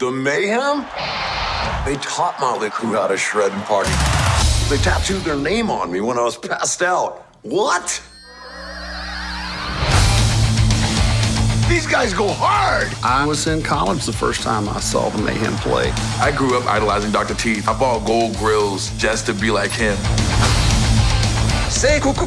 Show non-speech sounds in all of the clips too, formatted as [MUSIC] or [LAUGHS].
The Mayhem? They taught Motley Crue how to shred and party. They tattooed their name on me when I was passed out. What? These guys go hard. I was in college the first time I saw the Mayhem play. I grew up idolizing Dr. Teeth. I bought gold grills just to be like him. Say cuckoo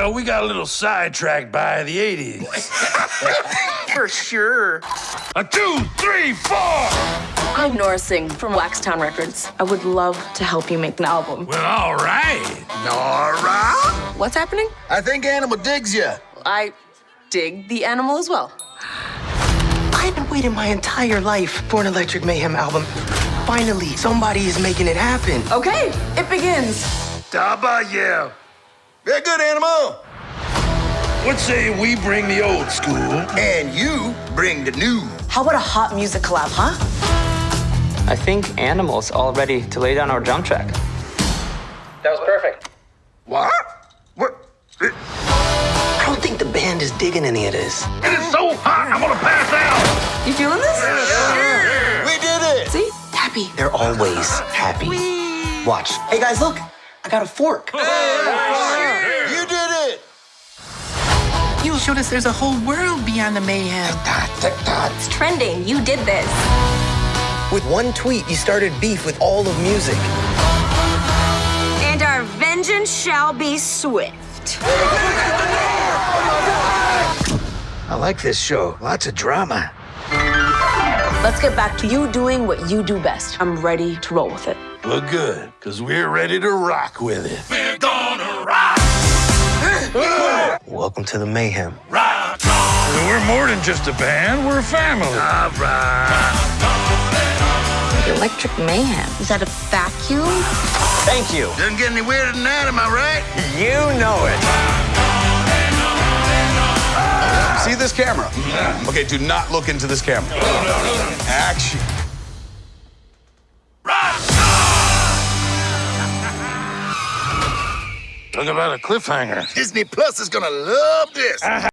Well, we got a little sidetracked by the 80s. [LAUGHS] For sure. A two, three, four! I'm Nora Singh from Waxtown Records. I would love to help you make an album. Well, all right. Nora? What's happening? I think Animal digs you. I dig the animal as well. I've been waiting my entire life for an Electric Mayhem album. Finally, somebody is making it happen. Okay, it begins. W. Very good, Animal. What say we bring the old school? And you bring the new. How about a hot music collab, huh? I think Animal's all ready to lay down our drum track. That was perfect. What? What? I don't think the band is digging any of this. It is so hot, I'm gonna pass out. You feeling this? We did it. See? Happy. They're always happy. Watch. Hey guys, look. I got a fork. You showed us there's a whole world beyond the mayhem. It's trending. You did this. With one tweet, you started beef with all of music. And our vengeance shall be swift. I like this show. Lots of drama. Let's get back to you doing what you do best. I'm ready to roll with it. Well, good, because we're ready to rock with it. Welcome to the mayhem. Rock on! We're more than just a band, we're a family. All right. Electric mayhem. Is that a vacuum? Thank you. Doesn't get any weirder than that, am I right? You know it. See this camera? Okay, do not look into this camera. Action. Talk about a cliffhanger. Disney Plus is gonna love this. Uh-huh.